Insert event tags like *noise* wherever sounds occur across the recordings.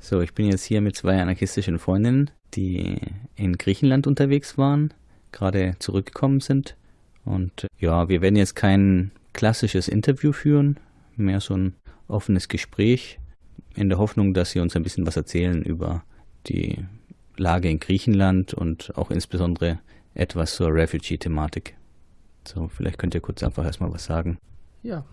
So, ich bin jetzt hier mit zwei anarchistischen Freundinnen, die in Griechenland unterwegs waren, gerade zurückgekommen sind. Und ja, wir werden jetzt kein klassisches Interview führen, mehr so ein offenes Gespräch, in der Hoffnung, dass sie uns ein bisschen was erzählen über die Lage in Griechenland und auch insbesondere etwas zur Refugee-Thematik. So, vielleicht könnt ihr kurz einfach erstmal was sagen. Ja,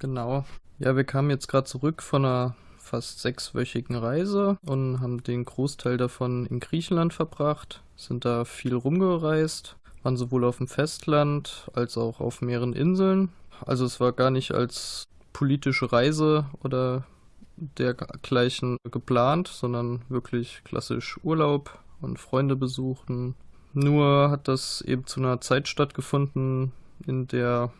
genau. Ja, wir kamen jetzt gerade zurück von einer fast sechswöchigen Reise und haben den Großteil davon in Griechenland verbracht, sind da viel rumgereist, waren sowohl auf dem Festland als auch auf mehreren Inseln. Also es war gar nicht als politische Reise oder dergleichen geplant, sondern wirklich klassisch Urlaub und Freunde besuchen. Nur hat das eben zu einer Zeit stattgefunden, in der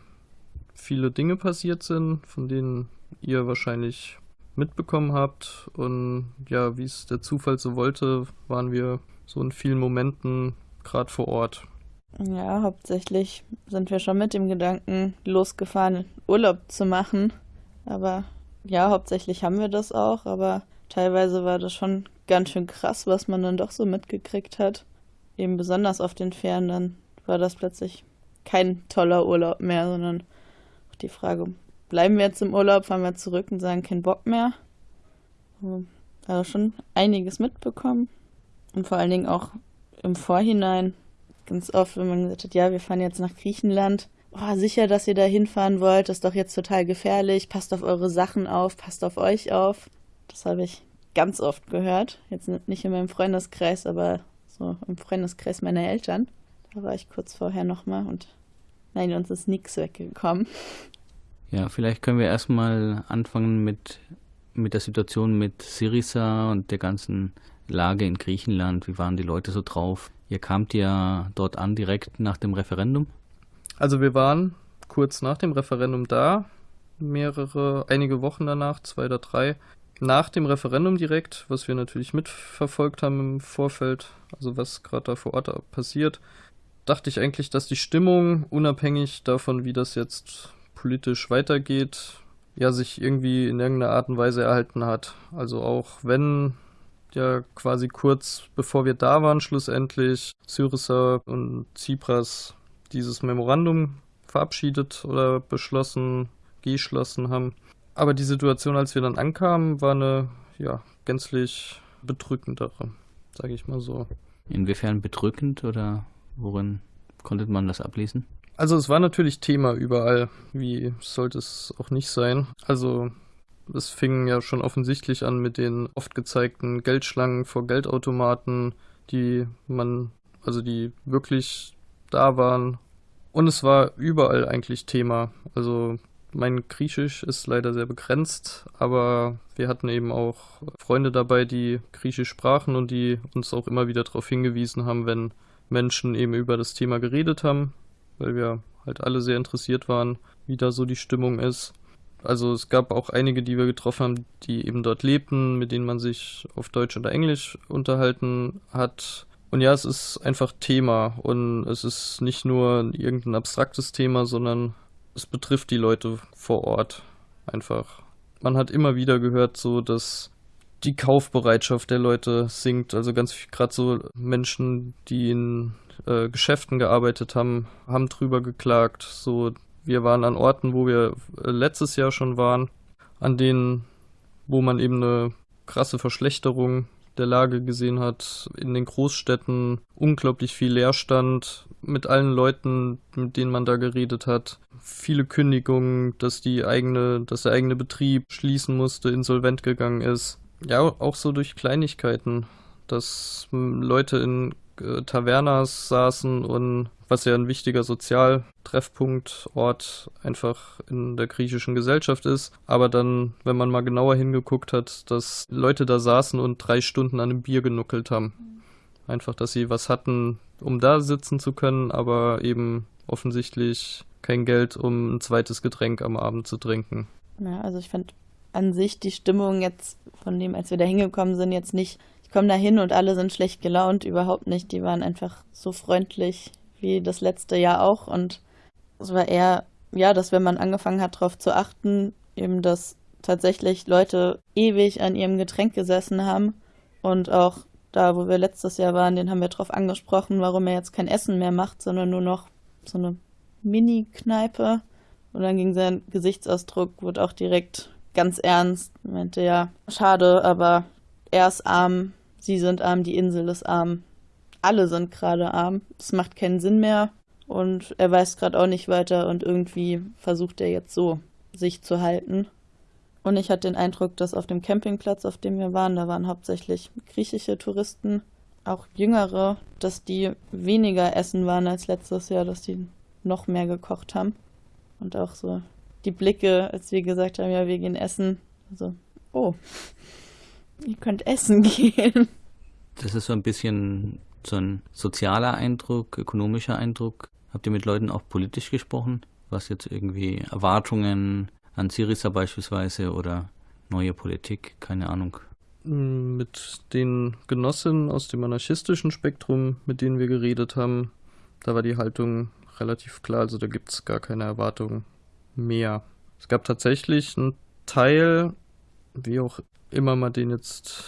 viele Dinge passiert sind, von denen ihr wahrscheinlich mitbekommen habt. Und ja, wie es der Zufall so wollte, waren wir so in vielen Momenten gerade vor Ort. Ja, hauptsächlich sind wir schon mit dem Gedanken losgefahren, Urlaub zu machen. Aber ja, hauptsächlich haben wir das auch, aber teilweise war das schon ganz schön krass, was man dann doch so mitgekriegt hat. Eben besonders auf den Fähren, dann war das plötzlich kein toller Urlaub mehr, sondern auch die Frage, bleiben wir jetzt im Urlaub, fahren wir zurück und sagen, kein Bock mehr. Also schon einiges mitbekommen. Und vor allen Dingen auch im Vorhinein ganz oft, wenn man gesagt hat, ja, wir fahren jetzt nach Griechenland. Oh, sicher, dass ihr da hinfahren wollt, ist doch jetzt total gefährlich. Passt auf eure Sachen auf, passt auf euch auf. Das habe ich ganz oft gehört. Jetzt nicht in meinem Freundeskreis, aber so im Freundeskreis meiner Eltern. Da war ich kurz vorher nochmal und nein, uns ist nichts weggekommen. Ja, vielleicht können wir erstmal anfangen mit, mit der Situation mit Syriza und der ganzen Lage in Griechenland. Wie waren die Leute so drauf? Ihr kamt ja dort an direkt nach dem Referendum? Also wir waren kurz nach dem Referendum da, mehrere, einige Wochen danach, zwei oder drei. Nach dem Referendum direkt, was wir natürlich mitverfolgt haben im Vorfeld, also was gerade da vor Ort passiert, dachte ich eigentlich, dass die Stimmung, unabhängig davon, wie das jetzt politisch weitergeht, ja, sich irgendwie in irgendeiner Art und Weise erhalten hat. Also auch wenn ja quasi kurz bevor wir da waren, schlussendlich Syriza und Tsipras dieses Memorandum verabschiedet oder beschlossen, geschlossen haben. Aber die Situation, als wir dann ankamen, war eine ja, gänzlich bedrückendere, sage ich mal so. Inwiefern bedrückend oder worin konnte man das ablesen? Also es war natürlich Thema überall. Wie sollte es auch nicht sein? Also es fing ja schon offensichtlich an mit den oft gezeigten Geldschlangen vor Geldautomaten, die man, also die wirklich da waren. Und es war überall eigentlich Thema. Also mein Griechisch ist leider sehr begrenzt, aber wir hatten eben auch Freunde dabei, die Griechisch sprachen und die uns auch immer wieder darauf hingewiesen haben, wenn Menschen eben über das Thema geredet haben weil wir halt alle sehr interessiert waren, wie da so die Stimmung ist. Also es gab auch einige, die wir getroffen haben, die eben dort lebten, mit denen man sich auf Deutsch oder Englisch unterhalten hat. Und ja, es ist einfach Thema und es ist nicht nur irgendein abstraktes Thema, sondern es betrifft die Leute vor Ort einfach. Man hat immer wieder gehört, so dass die Kaufbereitschaft der Leute sinkt. Also ganz gerade so Menschen, die in äh, Geschäften gearbeitet haben, haben drüber geklagt. So, wir waren an Orten, wo wir äh, letztes Jahr schon waren, an denen, wo man eben eine krasse Verschlechterung der Lage gesehen hat. In den Großstädten unglaublich viel Leerstand mit allen Leuten, mit denen man da geredet hat. Viele Kündigungen, dass die eigene, dass der eigene Betrieb schließen musste, insolvent gegangen ist. Ja, auch so durch Kleinigkeiten, dass Leute in äh, Tavernas saßen und was ja ein wichtiger Sozialtreffpunktort einfach in der griechischen Gesellschaft ist. Aber dann, wenn man mal genauer hingeguckt hat, dass Leute da saßen und drei Stunden an einem Bier genuckelt haben. Einfach, dass sie was hatten, um da sitzen zu können, aber eben offensichtlich kein Geld, um ein zweites Getränk am Abend zu trinken. Ja, also ich fand an sich die Stimmung jetzt von dem, als wir da hingekommen sind, jetzt nicht ich komme da hin und alle sind schlecht gelaunt, überhaupt nicht. Die waren einfach so freundlich wie das letzte Jahr auch. Und es war eher, ja, dass wenn man angefangen hat, darauf zu achten, eben, dass tatsächlich Leute ewig an ihrem Getränk gesessen haben und auch da, wo wir letztes Jahr waren, den haben wir darauf angesprochen, warum er jetzt kein Essen mehr macht, sondern nur noch so eine Mini-Kneipe. Und dann ging sein Gesichtsausdruck, wurde auch direkt ganz ernst. Er meinte ja, schade, aber er ist arm, sie sind arm, die Insel ist arm. Alle sind gerade arm. Es macht keinen Sinn mehr. Und er weiß gerade auch nicht weiter und irgendwie versucht er jetzt so, sich zu halten. Und ich hatte den Eindruck, dass auf dem Campingplatz, auf dem wir waren, da waren hauptsächlich griechische Touristen, auch jüngere, dass die weniger essen waren als letztes Jahr, dass die noch mehr gekocht haben. Und auch so die Blicke, als wir gesagt haben, ja, wir gehen essen. Also, oh, ihr könnt essen *laughs* gehen. Das ist so ein bisschen so ein sozialer Eindruck, ökonomischer Eindruck. Habt ihr mit Leuten auch politisch gesprochen, was jetzt irgendwie Erwartungen an Syriza beispielsweise oder neue Politik, keine Ahnung? Mit den Genossinnen aus dem anarchistischen Spektrum, mit denen wir geredet haben, da war die Haltung relativ klar, also da gibt es gar keine Erwartungen mehr. Es gab tatsächlich einen Teil, wie auch immer man den jetzt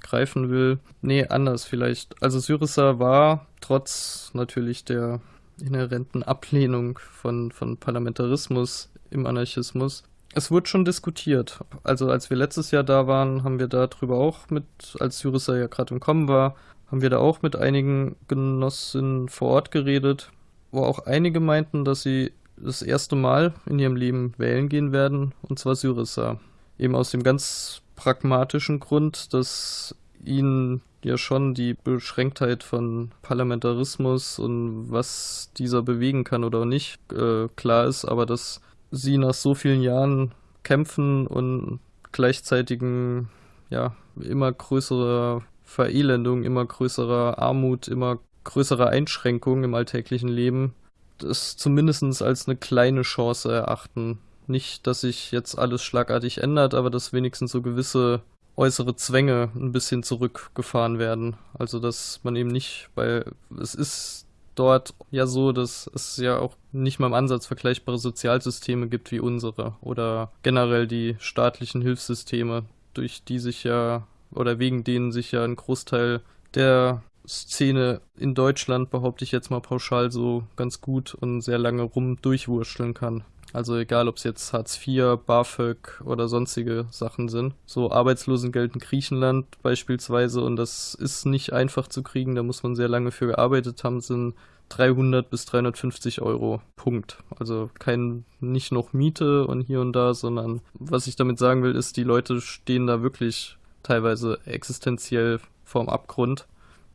greifen will. Nee, anders vielleicht. Also Syriza war trotz natürlich der inhärenten Ablehnung von, von Parlamentarismus im Anarchismus. Es wurde schon diskutiert. Also als wir letztes Jahr da waren, haben wir darüber auch mit, als Syriza ja gerade im Kommen war, haben wir da auch mit einigen Genossinnen vor Ort geredet, wo auch einige meinten, dass sie das erste Mal in ihrem Leben wählen gehen werden, und zwar Syriza. Eben aus dem ganz pragmatischen Grund, dass ihnen ja schon die Beschränktheit von Parlamentarismus und was dieser bewegen kann oder nicht äh, klar ist, aber dass sie nach so vielen Jahren kämpfen und gleichzeitigen, ja, immer größerer Verelendung, immer größerer Armut, immer größere Einschränkungen im alltäglichen Leben das zumindest als eine kleine Chance erachten. Nicht, dass sich jetzt alles schlagartig ändert, aber dass wenigstens so gewisse äußere Zwänge ein bisschen zurückgefahren werden. Also dass man eben nicht, weil es ist dort ja so, dass es ja auch nicht mal im Ansatz vergleichbare Sozialsysteme gibt wie unsere oder generell die staatlichen Hilfssysteme, durch die sich ja oder wegen denen sich ja ein Großteil der Szene in Deutschland, behaupte ich jetzt mal pauschal, so ganz gut und sehr lange rum durchwurschteln kann. Also egal, ob es jetzt Hartz IV, BAföG oder sonstige Sachen sind. So Arbeitslosengeld in Griechenland beispielsweise und das ist nicht einfach zu kriegen, da muss man sehr lange für gearbeitet haben, sind 300 bis 350 Euro. Punkt. Also kein, nicht noch Miete und hier und da, sondern was ich damit sagen will, ist, die Leute stehen da wirklich teilweise existenziell vorm Abgrund.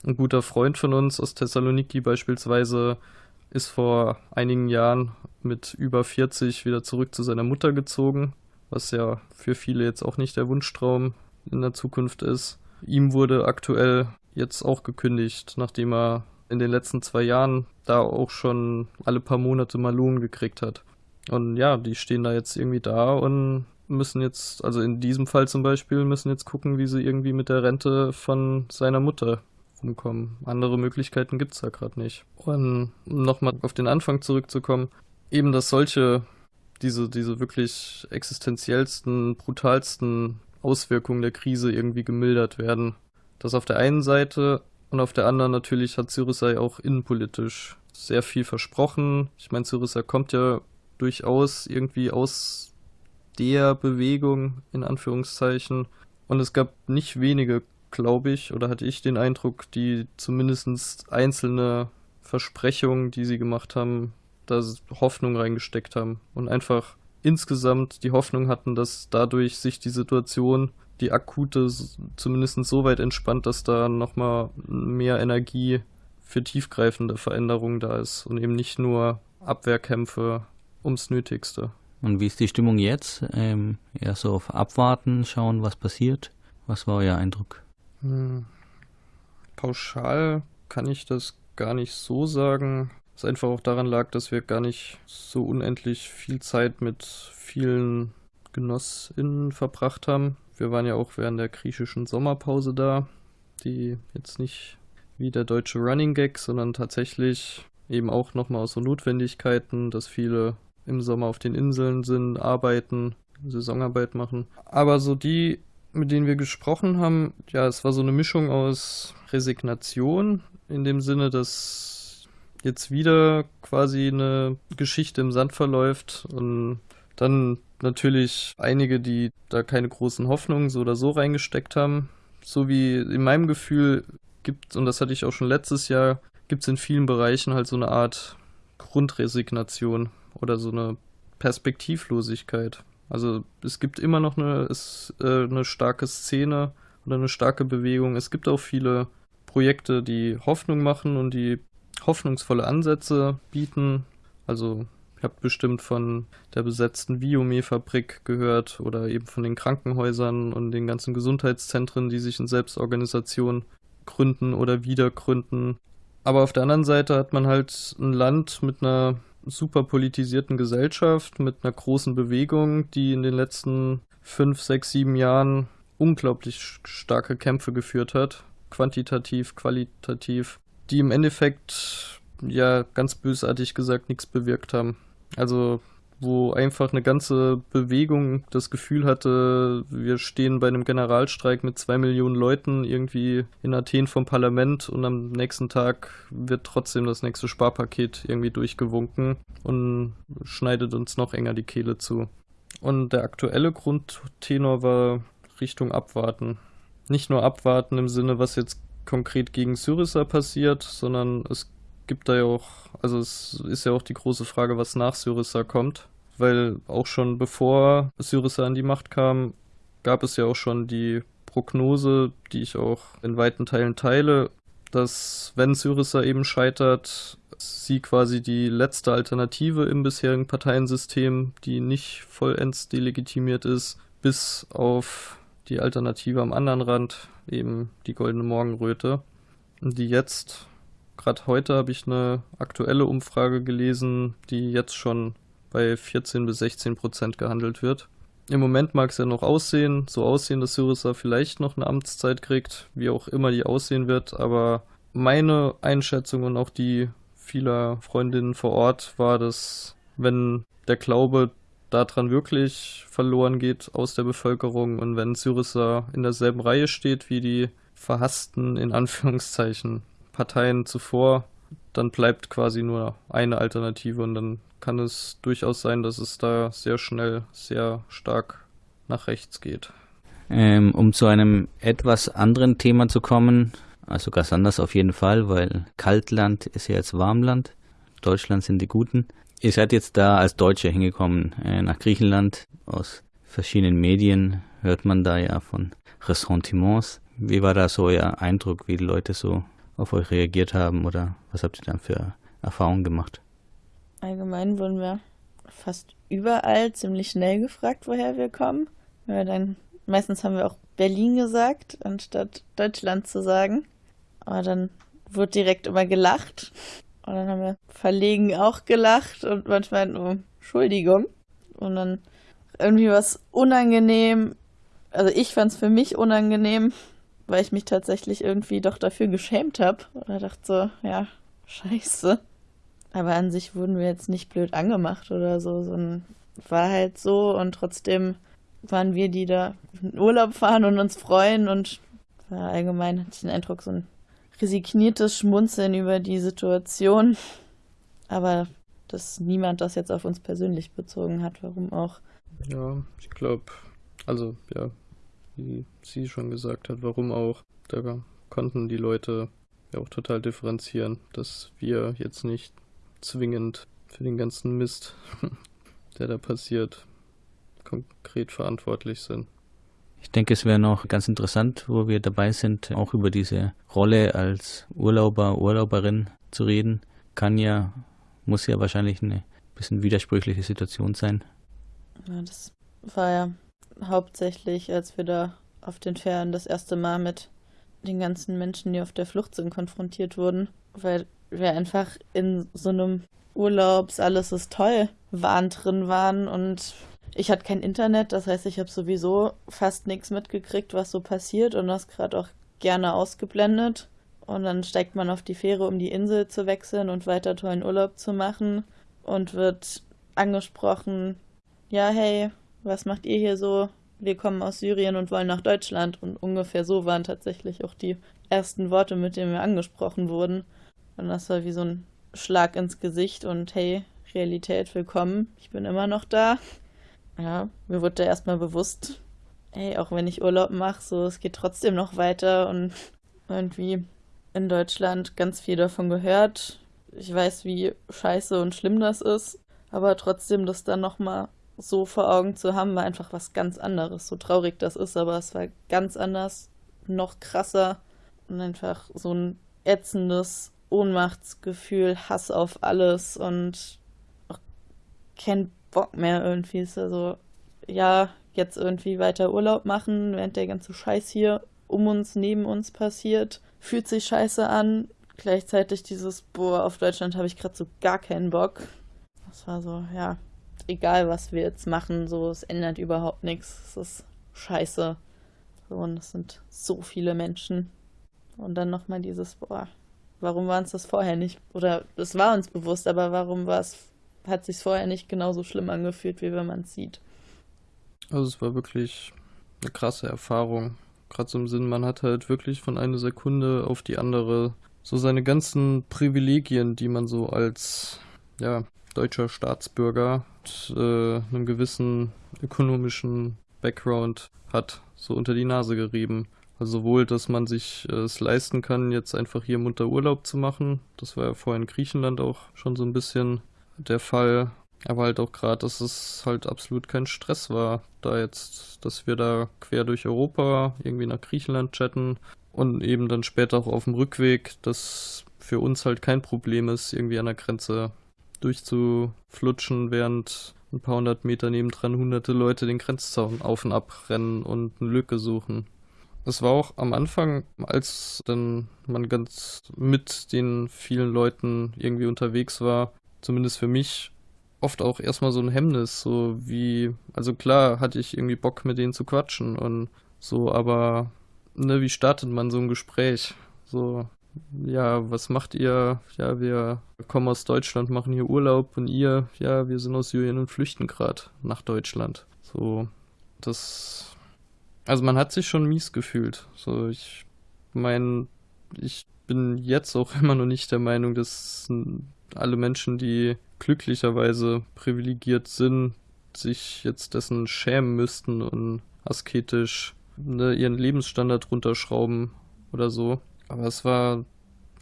Ein guter Freund von uns aus Thessaloniki beispielsweise ist vor einigen Jahren mit über 40 wieder zurück zu seiner Mutter gezogen, was ja für viele jetzt auch nicht der Wunschtraum in der Zukunft ist. Ihm wurde aktuell jetzt auch gekündigt, nachdem er in den letzten zwei Jahren da auch schon alle paar Monate mal Lohn gekriegt hat. Und ja, die stehen da jetzt irgendwie da und müssen jetzt, also in diesem Fall zum Beispiel, müssen jetzt gucken, wie sie irgendwie mit der Rente von seiner Mutter rumkommen. Andere Möglichkeiten gibt es da gerade nicht. Und nochmal auf den Anfang zurückzukommen, eben dass solche, diese, diese wirklich existenziellsten, brutalsten Auswirkungen der Krise irgendwie gemildert werden. Das auf der einen Seite und auf der anderen natürlich hat Syriza auch innenpolitisch sehr viel versprochen. Ich meine, Syriza kommt ja durchaus irgendwie aus der Bewegung, in Anführungszeichen. Und es gab nicht wenige glaube ich, oder hatte ich den Eindruck, die zumindest einzelne Versprechungen, die sie gemacht haben, da Hoffnung reingesteckt haben und einfach insgesamt die Hoffnung hatten, dass dadurch sich die Situation, die akute, zumindest so weit entspannt, dass da nochmal mehr Energie für tiefgreifende Veränderungen da ist und eben nicht nur Abwehrkämpfe ums Nötigste. Und wie ist die Stimmung jetzt? Ähm, eher so auf Abwarten, schauen, was passiert. Was war euer Eindruck? Hm. Pauschal kann ich das gar nicht so sagen. Was einfach auch daran lag, dass wir gar nicht so unendlich viel Zeit mit vielen GenossInnen verbracht haben. Wir waren ja auch während der griechischen Sommerpause da, die jetzt nicht wie der deutsche Running Gag, sondern tatsächlich eben auch nochmal aus so Notwendigkeiten, dass viele im Sommer auf den Inseln sind, arbeiten Saisonarbeit machen. Aber so die, mit denen wir gesprochen haben, ja, es war so eine Mischung aus Resignation, in dem Sinne, dass jetzt wieder quasi eine Geschichte im Sand verläuft und dann natürlich einige, die da keine großen Hoffnungen so oder so reingesteckt haben. So wie in meinem Gefühl gibt, und das hatte ich auch schon letztes Jahr, gibt es in vielen Bereichen halt so eine Art Grundresignation oder so eine Perspektivlosigkeit. Also es gibt immer noch eine, ist, äh, eine starke Szene oder eine starke Bewegung. Es gibt auch viele Projekte, die Hoffnung machen und die hoffnungsvolle Ansätze bieten. Also ihr habt bestimmt von der besetzten Biome-Fabrik gehört oder eben von den Krankenhäusern und den ganzen Gesundheitszentren, die sich in Selbstorganisation gründen oder wieder gründen. Aber auf der anderen Seite hat man halt ein Land mit einer super politisierten Gesellschaft, mit einer großen Bewegung, die in den letzten fünf, sechs, sieben Jahren unglaublich starke Kämpfe geführt hat quantitativ, qualitativ, die im Endeffekt ja ganz bösartig gesagt nichts bewirkt haben. Also wo einfach eine ganze Bewegung das Gefühl hatte, wir stehen bei einem Generalstreik mit zwei Millionen Leuten irgendwie in Athen vom Parlament und am nächsten Tag wird trotzdem das nächste Sparpaket irgendwie durchgewunken und schneidet uns noch enger die Kehle zu. Und der aktuelle Grundtenor war Richtung Abwarten nicht nur abwarten im Sinne, was jetzt konkret gegen Syriza passiert, sondern es gibt da ja auch, also es ist ja auch die große Frage, was nach Syriza kommt, weil auch schon bevor Syriza an die Macht kam, gab es ja auch schon die Prognose, die ich auch in weiten Teilen teile, dass wenn Syriza eben scheitert, sie quasi die letzte Alternative im bisherigen Parteiensystem, die nicht vollends delegitimiert ist, bis auf die Alternative am anderen Rand, eben die goldene Morgenröte, die jetzt, gerade heute habe ich eine aktuelle Umfrage gelesen, die jetzt schon bei 14 bis 16 Prozent gehandelt wird. Im Moment mag es ja noch aussehen, so aussehen, dass Syriza vielleicht noch eine Amtszeit kriegt, wie auch immer die aussehen wird, aber meine Einschätzung und auch die vieler Freundinnen vor Ort war, dass wenn der Glaube daran wirklich verloren geht aus der Bevölkerung und wenn Syriza in derselben Reihe steht wie die verhassten, in Anführungszeichen, Parteien zuvor, dann bleibt quasi nur eine Alternative und dann kann es durchaus sein, dass es da sehr schnell, sehr stark nach rechts geht. Ähm, um zu einem etwas anderen Thema zu kommen, also ganz anders auf jeden Fall, weil Kaltland ist ja jetzt Warmland, Deutschland sind die Guten. Ihr seid jetzt da als Deutsche hingekommen äh, nach Griechenland. Aus verschiedenen Medien hört man da ja von Ressentiments. Wie war da so euer Eindruck, wie die Leute so auf euch reagiert haben oder was habt ihr dann für Erfahrungen gemacht? Allgemein wurden wir fast überall ziemlich schnell gefragt, woher wir kommen. Wir dann, meistens haben wir auch Berlin gesagt, anstatt Deutschland zu sagen. Aber dann wurde direkt immer gelacht. Und dann haben wir verlegen auch gelacht und manchmal, oh, Entschuldigung. Und dann irgendwie was unangenehm. Also ich fand es für mich unangenehm, weil ich mich tatsächlich irgendwie doch dafür geschämt habe. Oder dachte so, ja, scheiße. Aber an sich wurden wir jetzt nicht blöd angemacht oder so, sondern war halt so und trotzdem waren wir, die da in Urlaub fahren und uns freuen und war allgemein hatte ich den Eindruck, so ein resigniertes Schmunzeln über die Situation. Aber dass niemand das jetzt auf uns persönlich bezogen hat, warum auch. Ja, ich glaube, also ja, wie sie schon gesagt hat, warum auch. Da konnten die Leute ja auch total differenzieren, dass wir jetzt nicht zwingend für den ganzen Mist, *laughs* der da passiert, konkret verantwortlich sind. Ich denke, es wäre noch ganz interessant, wo wir dabei sind, auch über diese Rolle als Urlauber, Urlauberin zu reden. Kann ja, muss ja wahrscheinlich eine bisschen widersprüchliche Situation sein. Ja, das war ja hauptsächlich, als wir da auf den Fähren das erste Mal mit den ganzen Menschen, die auf der Flucht sind, konfrontiert wurden, weil wir einfach in so einem Urlaubs, alles ist toll, Wahn drin waren und ich hatte kein Internet, das heißt, ich habe sowieso fast nichts mitgekriegt, was so passiert und das gerade auch gerne ausgeblendet. Und dann steigt man auf die Fähre, um die Insel zu wechseln und weiter tollen Urlaub zu machen und wird angesprochen, ja, hey, was macht ihr hier so? Wir kommen aus Syrien und wollen nach Deutschland. Und ungefähr so waren tatsächlich auch die ersten Worte, mit denen wir angesprochen wurden. Und das war wie so ein Schlag ins Gesicht und hey, Realität, willkommen, ich bin immer noch da. Ja, mir wurde da erstmal bewusst, hey, auch wenn ich Urlaub mache, so, es geht trotzdem noch weiter und irgendwie in Deutschland ganz viel davon gehört. Ich weiß, wie scheiße und schlimm das ist, aber trotzdem das dann nochmal so vor Augen zu haben, war einfach was ganz anderes. So traurig das ist, aber es war ganz anders, noch krasser und einfach so ein ätzendes Ohnmachtsgefühl, Hass auf alles und auch kein Bock mehr irgendwie. Ist also, ja, jetzt irgendwie weiter Urlaub machen, während der ganze Scheiß hier um uns, neben uns passiert. Fühlt sich scheiße an. Gleichzeitig dieses, boah, auf Deutschland habe ich gerade so gar keinen Bock. Das war so, ja, egal was wir jetzt machen, so, es ändert überhaupt nichts. Es ist scheiße. So, und es sind so viele Menschen. Und dann nochmal dieses, boah, warum war uns das vorher nicht? Oder es war uns bewusst, aber warum war es, hat sich vorher nicht genauso schlimm angefühlt, wie wenn man es sieht? Also es war wirklich eine krasse Erfahrung. Gerade so im Sinn, man hat halt wirklich von einer Sekunde auf die andere so seine ganzen Privilegien, die man so als ja, deutscher Staatsbürger äh, einem gewissen ökonomischen Background hat, so unter die Nase gerieben. Also sowohl, dass man sich äh, es leisten kann, jetzt einfach hier munter Urlaub zu machen. Das war ja vorher in Griechenland auch schon so ein bisschen der Fall. Aber halt auch gerade, dass es halt absolut kein Stress war, da jetzt, dass wir da quer durch Europa irgendwie nach Griechenland chatten und eben dann später auch auf dem Rückweg, dass für uns halt kein Problem ist, irgendwie an der Grenze durchzuflutschen, während ein paar hundert Meter nebendran hunderte Leute den Grenzzaun auf und ab rennen und eine Lücke suchen. Es war auch am Anfang, als dann man ganz mit den vielen Leuten irgendwie unterwegs war, zumindest für mich, oft auch erstmal so ein Hemmnis, so wie, also klar hatte ich irgendwie Bock mit denen zu quatschen und so, aber ne, wie startet man so ein Gespräch? So, ja, was macht ihr? Ja, wir kommen aus Deutschland, machen hier Urlaub und ihr, ja, wir sind aus Syrien und flüchten gerade nach Deutschland. So, das, also man hat sich schon mies gefühlt. So, ich meine, ich bin jetzt auch *laughs* immer noch nicht der Meinung, dass alle Menschen, die glücklicherweise privilegiert sind, sich jetzt dessen schämen müssten und asketisch ne, ihren Lebensstandard runterschrauben oder so. Aber es war,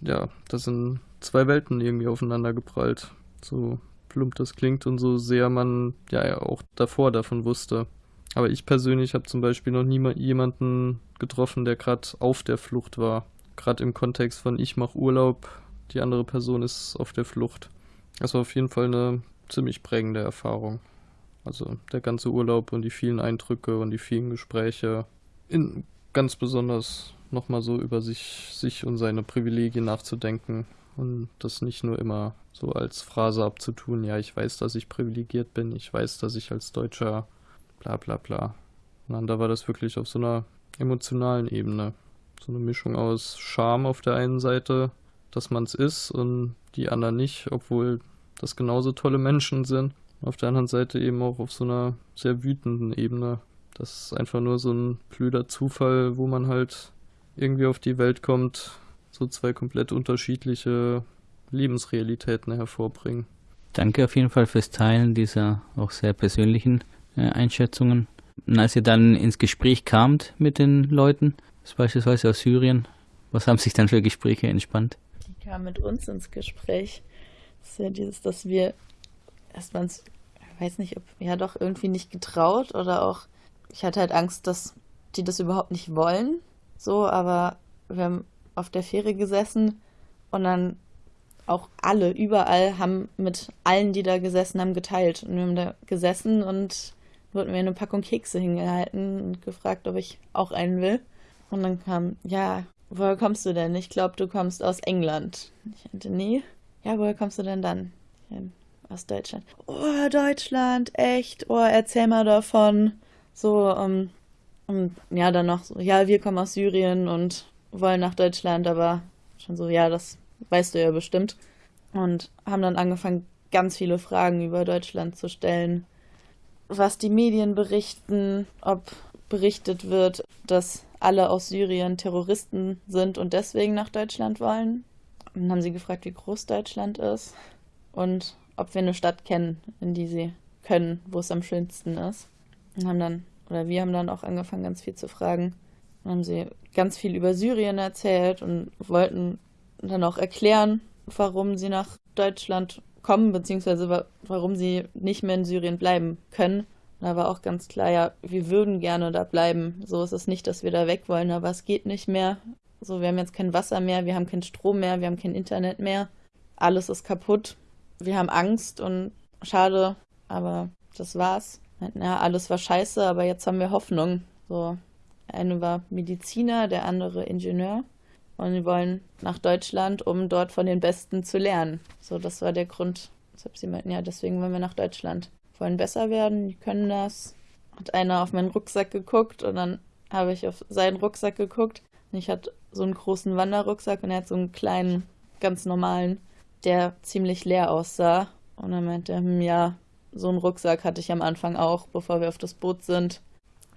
ja, da sind zwei Welten irgendwie aufeinander geprallt. So plump das klingt und so sehr man ja, ja auch davor davon wusste. Aber ich persönlich habe zum Beispiel noch nie jemanden getroffen, der gerade auf der Flucht war. Gerade im Kontext von ich mache Urlaub, die andere Person ist auf der Flucht. Das war auf jeden Fall eine ziemlich prägende Erfahrung. Also der ganze Urlaub und die vielen Eindrücke und die vielen Gespräche. In, ganz besonders nochmal so über sich, sich und seine Privilegien nachzudenken und das nicht nur immer so als Phrase abzutun, ja, ich weiß, dass ich privilegiert bin, ich weiß, dass ich als Deutscher bla bla bla. Sondern da war das wirklich auf so einer emotionalen Ebene. So eine Mischung aus Scham auf der einen Seite, dass man es ist und die anderen nicht, obwohl das genauso tolle Menschen sind. Auf der anderen Seite eben auch auf so einer sehr wütenden Ebene. Das ist einfach nur so ein blöder Zufall, wo man halt irgendwie auf die Welt kommt, so zwei komplett unterschiedliche Lebensrealitäten hervorbringen. Danke auf jeden Fall fürs Teilen dieser auch sehr persönlichen äh, Einschätzungen. Und als ihr dann ins Gespräch kamt mit den Leuten, beispielsweise aus Syrien, was haben sich dann für Gespräche entspannt? Die kamen mit uns ins Gespräch. Das ist ja dieses, dass wir erstmal, ich weiß nicht, ob, ja doch irgendwie nicht getraut oder auch, ich hatte halt Angst, dass die das überhaupt nicht wollen. So, aber wir haben auf der Fähre gesessen und dann auch alle, überall, haben mit allen, die da gesessen haben, geteilt. Und wir haben da gesessen und wurden mir eine Packung Kekse hingehalten und gefragt, ob ich auch einen will. Und dann kam, ja, woher kommst du denn? Ich glaube, du kommst aus England. Ich meinte, nee. Ja, woher kommst du denn dann? Aus Deutschland. Oh, Deutschland, echt? Oh, erzähl mal davon. So, um, um, ja, dann noch so, ja, wir kommen aus Syrien und wollen nach Deutschland, aber schon so, ja, das weißt du ja bestimmt. Und haben dann angefangen, ganz viele Fragen über Deutschland zu stellen was die Medien berichten, ob berichtet wird, dass alle aus Syrien Terroristen sind und deswegen nach Deutschland wollen. Und dann haben sie gefragt, wie groß Deutschland ist und ob wir eine Stadt kennen, in die sie können, wo es am schönsten ist. Und haben dann, oder wir haben dann auch angefangen, ganz viel zu fragen. Dann haben sie ganz viel über Syrien erzählt und wollten dann auch erklären, warum sie nach Deutschland kommen, beziehungsweise warum sie nicht mehr in Syrien bleiben können. Da war auch ganz klar, ja, wir würden gerne da bleiben. So ist es nicht, dass wir da weg wollen, aber es geht nicht mehr. So, wir haben jetzt kein Wasser mehr, wir haben keinen Strom mehr, wir haben kein Internet mehr. Alles ist kaputt. Wir haben Angst und schade, aber das war's. Ja, alles war scheiße, aber jetzt haben wir Hoffnung. So, eine war Mediziner, der andere Ingenieur. Und die wollen nach Deutschland, um dort von den Besten zu lernen. So, das war der Grund, weshalb sie meinten, ja, deswegen wollen wir nach Deutschland wollen besser werden, die können das. Hat einer auf meinen Rucksack geguckt und dann habe ich auf seinen Rucksack geguckt. Und ich hatte so einen großen Wanderrucksack und er hat so einen kleinen, ganz normalen, der ziemlich leer aussah. Und er meinte, hm, ja, so einen Rucksack hatte ich am Anfang auch, bevor wir auf das Boot sind.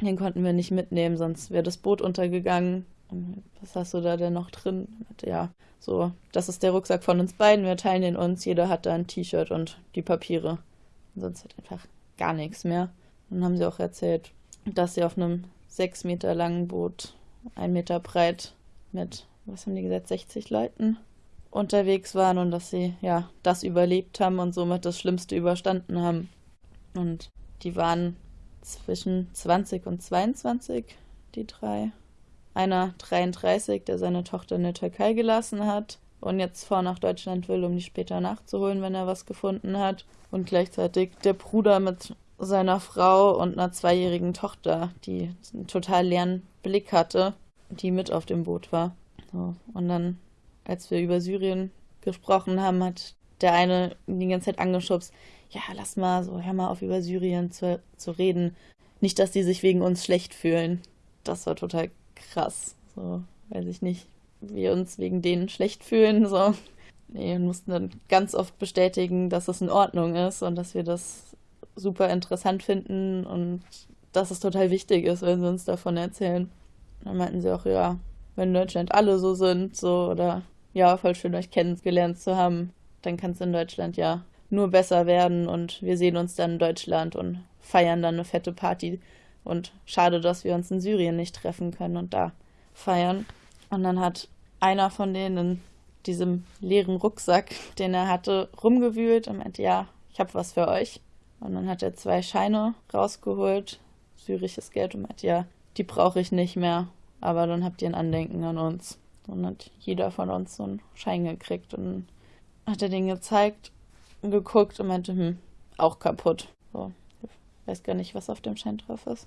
Den konnten wir nicht mitnehmen, sonst wäre das Boot untergegangen. Und was hast du da denn noch drin? Ja, so, das ist der Rucksack von uns beiden, wir teilen den uns, jeder hat da ein T-Shirt und die Papiere sonst halt einfach gar nichts mehr. Dann haben sie auch erzählt, dass sie auf einem sechs Meter langen Boot, ein Meter breit, mit, was haben die gesagt, 60 Leuten unterwegs waren und dass sie ja das überlebt haben und somit das Schlimmste überstanden haben. Und die waren zwischen 20 und 22, die drei. Einer 33, der seine Tochter in der Türkei gelassen hat und jetzt vor nach Deutschland will, um die später nachzuholen, wenn er was gefunden hat. Und gleichzeitig der Bruder mit seiner Frau und einer zweijährigen Tochter, die einen total leeren Blick hatte, die mit auf dem Boot war. So. Und dann, als wir über Syrien gesprochen haben, hat der eine die ganze Zeit angeschubst, ja, lass mal so, hör mal auf über Syrien zu, zu reden. Nicht, dass die sich wegen uns schlecht fühlen. Das war total krass. So, weiß ich nicht wir uns wegen denen schlecht fühlen. So. Nee, und mussten dann ganz oft bestätigen, dass es in Ordnung ist und dass wir das super interessant finden und dass es total wichtig ist, wenn sie uns davon erzählen. Dann meinten sie auch, ja, wenn Deutschland alle so sind, so oder ja, voll schön euch kennengelernt zu haben, dann kann es in Deutschland ja nur besser werden und wir sehen uns dann in Deutschland und feiern dann eine fette Party. Und schade, dass wir uns in Syrien nicht treffen können und da feiern. Und dann hat einer von denen in diesem leeren Rucksack, *laughs* den er hatte, rumgewühlt und meinte, ja, ich habe was für euch. Und dann hat er zwei Scheine rausgeholt, syrisches Geld, und meinte, ja, die brauche ich nicht mehr, aber dann habt ihr ein Andenken an uns. Dann hat jeder von uns so einen Schein gekriegt und hat er den gezeigt geguckt und meinte, hm, auch kaputt. So, ich weiß gar nicht, was auf dem Schein drauf ist.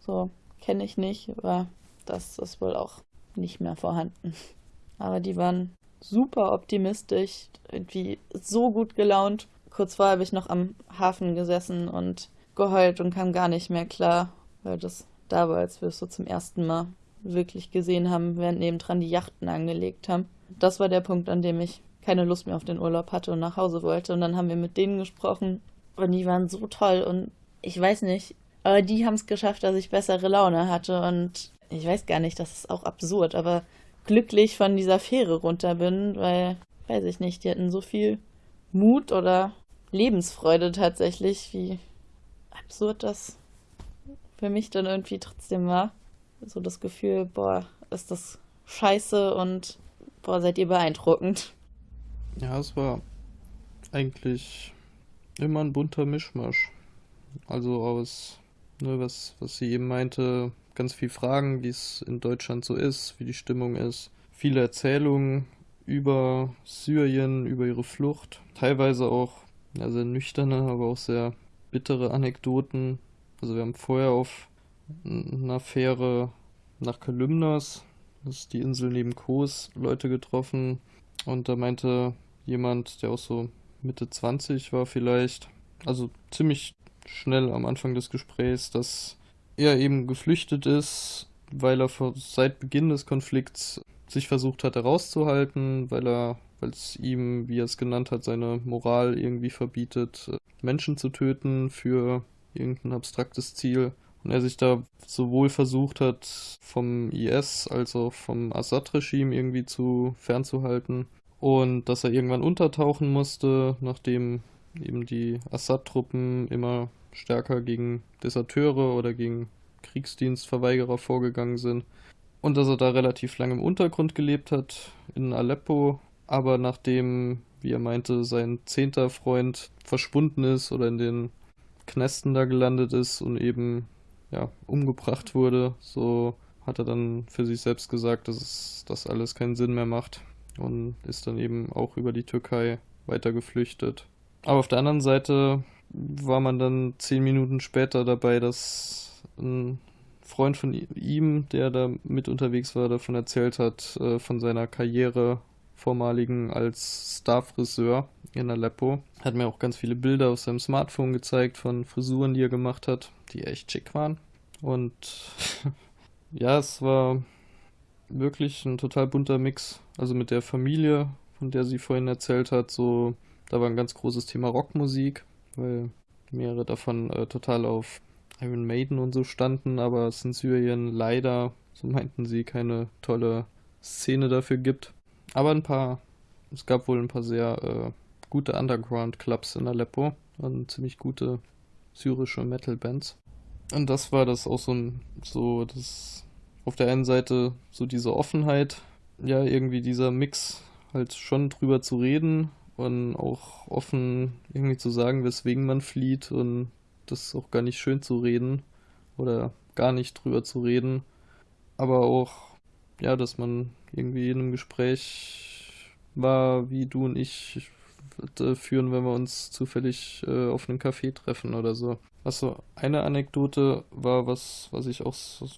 So, kenne ich nicht, aber das ist wohl auch nicht mehr vorhanden. *laughs* Aber die waren super optimistisch, irgendwie so gut gelaunt. Kurz vorher habe ich noch am Hafen gesessen und geheult und kam gar nicht mehr klar, weil das da war, als wir es so zum ersten Mal wirklich gesehen haben, während nebendran die Yachten angelegt haben. Das war der Punkt, an dem ich keine Lust mehr auf den Urlaub hatte und nach Hause wollte. Und dann haben wir mit denen gesprochen und die waren so toll und ich weiß nicht, aber die haben es geschafft, dass ich bessere Laune hatte und ich weiß gar nicht, das ist auch absurd, aber glücklich von dieser Fähre runter bin, weil, weiß ich nicht, die hatten so viel Mut oder Lebensfreude tatsächlich, wie absurd das für mich dann irgendwie trotzdem war. So das Gefühl, boah, ist das scheiße und boah, seid ihr beeindruckend. Ja, es war eigentlich immer ein bunter Mischmasch. Also aus, ne, was, was sie eben meinte, ganz viel Fragen, wie es in Deutschland so ist, wie die Stimmung ist. Viele Erzählungen über Syrien, über ihre Flucht. Teilweise auch ja, sehr nüchterne, aber auch sehr bittere Anekdoten. Also wir haben vorher auf einer Fähre nach Kalymnos, das ist die Insel neben Kos, Leute getroffen. Und da meinte jemand, der auch so Mitte 20 war vielleicht, also ziemlich schnell am Anfang des Gesprächs, dass er eben geflüchtet ist, weil er seit Beginn des Konflikts sich versucht hat herauszuhalten, weil er, weil es ihm, wie er es genannt hat, seine Moral irgendwie verbietet, Menschen zu töten für irgendein abstraktes Ziel. Und er sich da sowohl versucht hat, vom IS als auch vom Assad-Regime irgendwie zu fernzuhalten. Und dass er irgendwann untertauchen musste, nachdem eben die Assad-Truppen immer stärker gegen Deserteure oder gegen Kriegsdienstverweigerer vorgegangen sind. Und dass er da relativ lange im Untergrund gelebt hat, in Aleppo, aber nachdem, wie er meinte, sein zehnter Freund verschwunden ist oder in den Knästen da gelandet ist und eben ja, umgebracht wurde, so hat er dann für sich selbst gesagt, dass es, das alles keinen Sinn mehr macht und ist dann eben auch über die Türkei weiter geflüchtet. Aber auf der anderen Seite war man dann zehn Minuten später dabei, dass ein Freund von ihm, der da mit unterwegs war, davon erzählt hat, äh, von seiner Karriere vormaligen als Starfriseur in Aleppo. Hat mir auch ganz viele Bilder auf seinem Smartphone gezeigt von Frisuren, die er gemacht hat, die echt schick waren. Und *laughs* ja, es war wirklich ein total bunter Mix. Also mit der Familie, von der sie vorhin erzählt hat, so, da war ein ganz großes Thema Rockmusik, weil mehrere davon äh, total auf Iron Maiden und so standen, aber es in Syrien leider, so meinten sie, keine tolle Szene dafür gibt. Aber ein paar, es gab wohl ein paar sehr äh, gute Underground-Clubs in Aleppo und ziemlich gute syrische Metal-Bands. Und das war das auch so ein, so das, auf der einen Seite so diese Offenheit, ja, irgendwie dieser Mix, halt schon drüber zu reden und auch offen irgendwie zu sagen, weswegen man flieht und das auch gar nicht schön zu reden oder gar nicht drüber zu reden, aber auch, ja, dass man irgendwie in einem Gespräch war, wie du und ich führen, wenn wir uns zufällig äh, auf einem Café treffen oder so. Also eine Anekdote war, was, was ich auch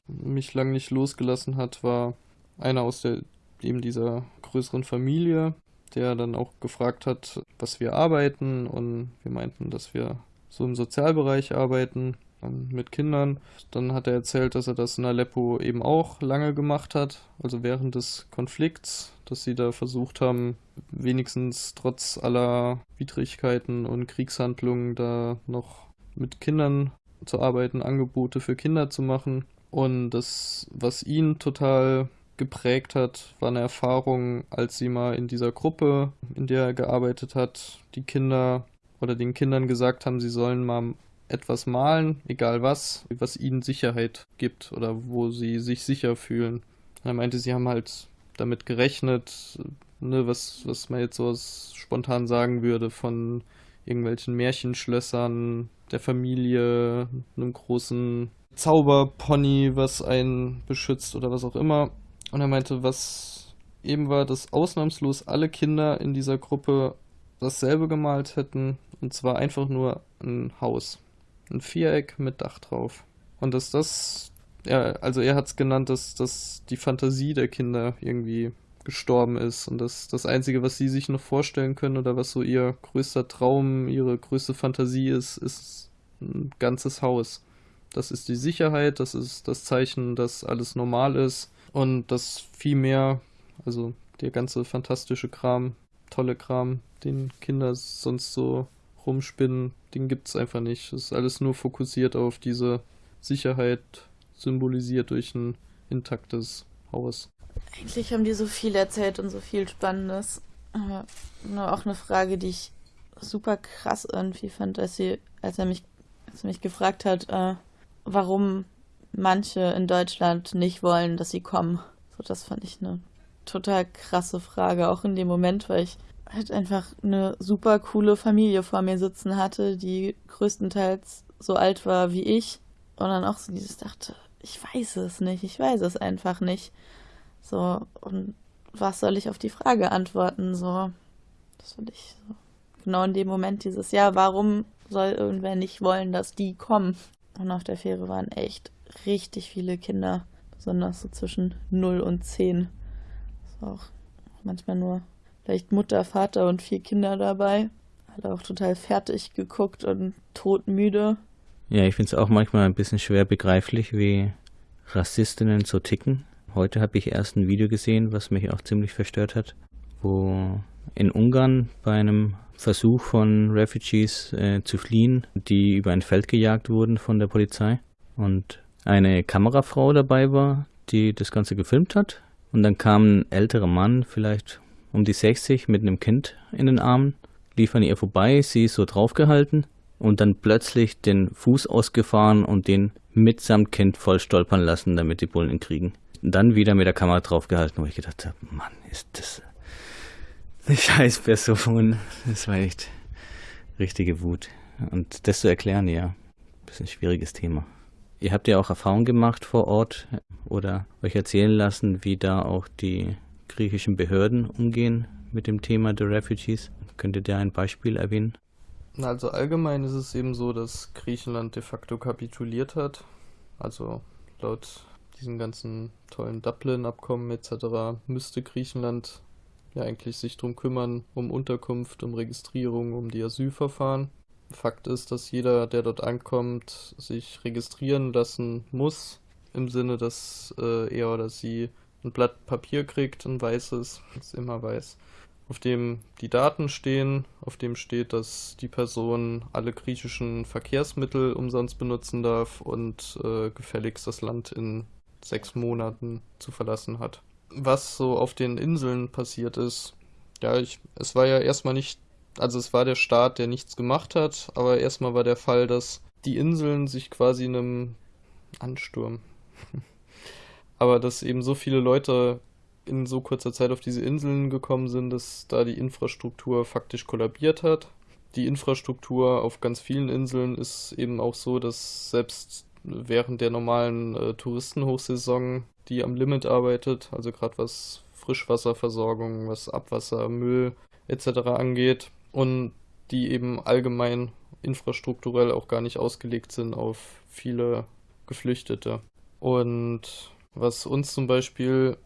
mich lang nicht losgelassen hat, war einer aus der eben dieser größeren Familie, der dann auch gefragt hat, was wir arbeiten und wir meinten, dass wir so im Sozialbereich arbeiten mit Kindern. Dann hat er erzählt, dass er das in Aleppo eben auch lange gemacht hat, also während des Konflikts, dass sie da versucht haben, wenigstens trotz aller Widrigkeiten und Kriegshandlungen da noch mit Kindern zu arbeiten, Angebote für Kinder zu machen. Und das, was ihn total geprägt hat, war eine Erfahrung, als sie mal in dieser Gruppe, in der er gearbeitet hat, die Kinder oder den Kindern gesagt haben, sie sollen mal etwas malen, egal was, was ihnen Sicherheit gibt oder wo sie sich sicher fühlen. Er meinte, sie haben halt damit gerechnet, ne, was, was man jetzt so spontan sagen würde, von irgendwelchen Märchenschlössern, der Familie, einem großen Zauberpony, was einen beschützt oder was auch immer. Und er meinte, was eben war, dass ausnahmslos alle Kinder in dieser Gruppe dasselbe gemalt hätten, und zwar einfach nur ein Haus. Ein Viereck mit Dach drauf. Und dass das, ja, also er hat es genannt, dass, dass die Fantasie der Kinder irgendwie gestorben ist und dass das Einzige, was sie sich noch vorstellen können oder was so ihr größter Traum, ihre größte Fantasie ist, ist ein ganzes Haus. Das ist die Sicherheit, das ist das Zeichen, dass alles normal ist und das viel mehr, also der ganze fantastische Kram, tolle Kram, den Kinder sonst so rumspinnen, den gibt es einfach nicht. Es ist alles nur fokussiert auf diese Sicherheit, symbolisiert durch ein intaktes Haus. Eigentlich haben die so viel erzählt und so viel Spannendes. Aber nur auch eine Frage, die ich super krass irgendwie fand, als, sie, als, er, mich, als er mich gefragt hat, äh, warum manche in Deutschland nicht wollen, dass sie kommen. So, das fand ich eine total krasse Frage, auch in dem Moment, weil ich halt einfach eine super coole Familie vor mir sitzen hatte, die größtenteils so alt war wie ich. Und dann auch so dieses dachte, ich weiß es nicht, ich weiß es einfach nicht. So, und was soll ich auf die Frage antworten? So, das fand ich so. Genau in dem Moment dieses, ja, warum soll irgendwer nicht wollen, dass die kommen? Und auf der Fähre waren echt richtig viele Kinder, besonders so zwischen 0 und 10. Das war auch manchmal nur vielleicht Mutter, Vater und vier Kinder dabei. Alle auch total fertig geguckt und todmüde. Ja, ich finde es auch manchmal ein bisschen schwer begreiflich, wie Rassistinnen so ticken. Heute habe ich erst ein Video gesehen, was mich auch ziemlich verstört hat, wo in Ungarn bei einem Versuch von Refugees äh, zu fliehen, die über ein Feld gejagt wurden von der Polizei. Und eine Kamerafrau dabei war, die das Ganze gefilmt hat. Und dann kam ein älterer Mann, vielleicht um die 60, mit einem Kind in den Armen, lief an ihr vorbei, sie ist so draufgehalten und dann plötzlich den Fuß ausgefahren und den mitsamt Kind voll stolpern lassen, damit die Bullen ihn kriegen. Dann wieder mit der Kamera draufgehalten, wo ich gedacht habe, Mann, ist das eine scheiß Person. Das war echt richtige Wut. Und das zu erklären, ja, ist ein schwieriges Thema. Ihr habt ja auch Erfahrungen gemacht vor Ort oder euch erzählen lassen, wie da auch die griechischen Behörden umgehen mit dem Thema der Refugees. Könnt ihr ein Beispiel erwähnen? Also allgemein ist es eben so, dass Griechenland de facto kapituliert hat. Also laut diesen ganzen tollen Dublin-Abkommen etc. müsste Griechenland ja eigentlich sich drum kümmern, um Unterkunft, um Registrierung, um die Asylverfahren. Fakt ist, dass jeder, der dort ankommt, sich registrieren lassen muss, im Sinne, dass äh, er oder sie ein Blatt Papier kriegt, ein weißes, ist immer weiß, auf dem die Daten stehen, auf dem steht, dass die Person alle griechischen Verkehrsmittel umsonst benutzen darf und äh, gefälligst das Land in sechs Monaten zu verlassen hat. Was so auf den Inseln passiert ist, ja, ich, es war ja erstmal nicht also es war der Staat, der nichts gemacht hat, aber erstmal war der Fall, dass die Inseln sich quasi einem Ansturm, aber dass eben so viele Leute in so kurzer Zeit auf diese Inseln gekommen sind, dass da die Infrastruktur faktisch kollabiert hat. Die Infrastruktur auf ganz vielen Inseln ist eben auch so, dass selbst während der normalen äh, Touristenhochsaison, die am Limit arbeitet, also gerade was Frischwasserversorgung, was Abwasser, Müll etc. angeht, und die eben allgemein infrastrukturell auch gar nicht ausgelegt sind auf viele Geflüchtete. Und was uns zum Beispiel